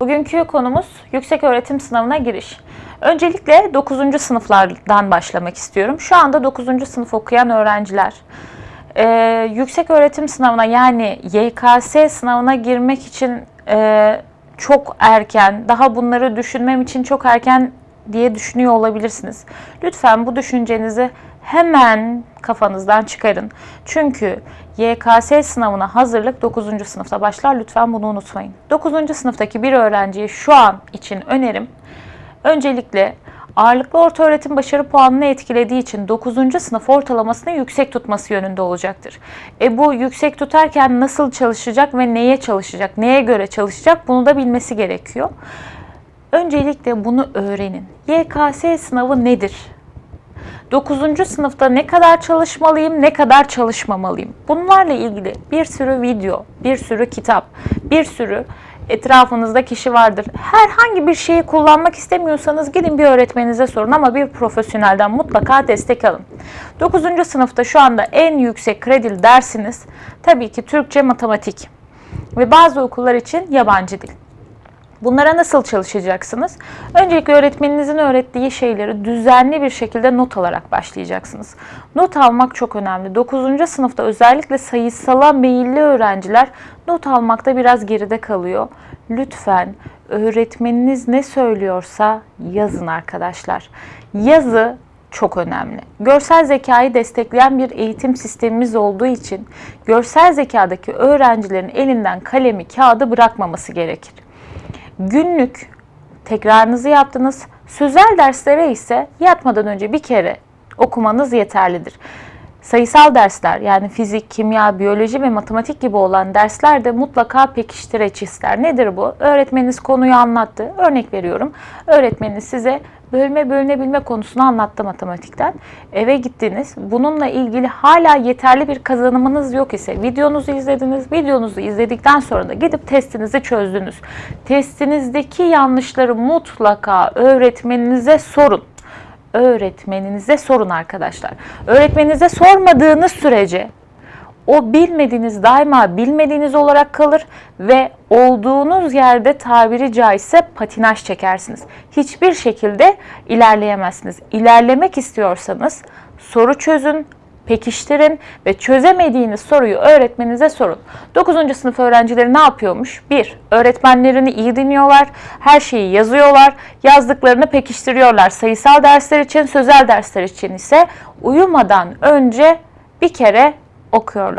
Bugünkü konumuz yüksek öğretim sınavına giriş. Öncelikle 9. sınıflardan başlamak istiyorum. Şu anda 9. sınıf okuyan öğrenciler e, yüksek öğretim sınavına yani YKS sınavına girmek için e, çok erken, daha bunları düşünmem için çok erken diye düşünüyor olabilirsiniz. Lütfen bu düşüncenizi hemen kafanızdan çıkarın. Çünkü YKS sınavına hazırlık 9. sınıfta başlar. Lütfen bunu unutmayın. 9. sınıftaki bir öğrenciye şu an için önerim öncelikle ağırlıklı orta öğretim başarı puanını etkilediği için 9. sınıf ortalamasını yüksek tutması yönünde olacaktır. E bu yüksek tutarken nasıl çalışacak ve neye çalışacak, neye göre çalışacak bunu da bilmesi gerekiyor. Öncelikle bunu öğrenin. YKS sınavı nedir? 9. sınıfta ne kadar çalışmalıyım, ne kadar çalışmamalıyım? Bunlarla ilgili bir sürü video, bir sürü kitap, bir sürü etrafınızda kişi vardır. Herhangi bir şeyi kullanmak istemiyorsanız gidin bir öğretmeninize sorun ama bir profesyonelden mutlaka destek alın. 9. sınıfta şu anda en yüksek kredili dersiniz tabii ki Türkçe, matematik ve bazı okullar için yabancı dil. Bunlara nasıl çalışacaksınız? Öncelikle öğretmeninizin öğrettiği şeyleri düzenli bir şekilde not alarak başlayacaksınız. Not almak çok önemli. 9. sınıfta özellikle sayısala meyilli öğrenciler not almakta biraz geride kalıyor. Lütfen öğretmeniniz ne söylüyorsa yazın arkadaşlar. Yazı çok önemli. Görsel zekayı destekleyen bir eğitim sistemimiz olduğu için görsel zekadaki öğrencilerin elinden kalemi, kağıdı bırakmaması gerekir. Günlük tekrarınızı yaptınız. Sözel derslere ise yatmadan önce bir kere okumanız yeterlidir. Sayısal dersler yani fizik, kimya, biyoloji ve matematik gibi olan dersler de mutlaka pekiştireç ister. Nedir bu? Öğretmeniniz konuyu anlattı. Örnek veriyorum. Öğretmeniniz size bölme bölünebilme konusunu anlattı matematikten. Eve gittiniz. Bununla ilgili hala yeterli bir kazanımınız yok ise videonuzu izlediniz. Videonuzu izledikten sonra da gidip testinizi çözdünüz. Testinizdeki yanlışları mutlaka öğretmeninize sorun öğretmeninize sorun arkadaşlar. Öğretmeninize sormadığınız sürece o bilmediğiniz daima bilmediğiniz olarak kalır ve olduğunuz yerde tabiri caizse patinaj çekersiniz. Hiçbir şekilde ilerleyemezsiniz. İlerlemek istiyorsanız soru çözün, pekiştirin ve çözemediğiniz soruyu öğretmeninize sorun. 9. sınıf öğrencileri ne yapıyormuş? 1. Öğretmenlerini iyi dinliyorlar, her şeyi yazıyorlar, yazdıklarını pekiştiriyorlar. Sayısal dersler için, sözel dersler için ise uyumadan önce bir kere okuyorlar.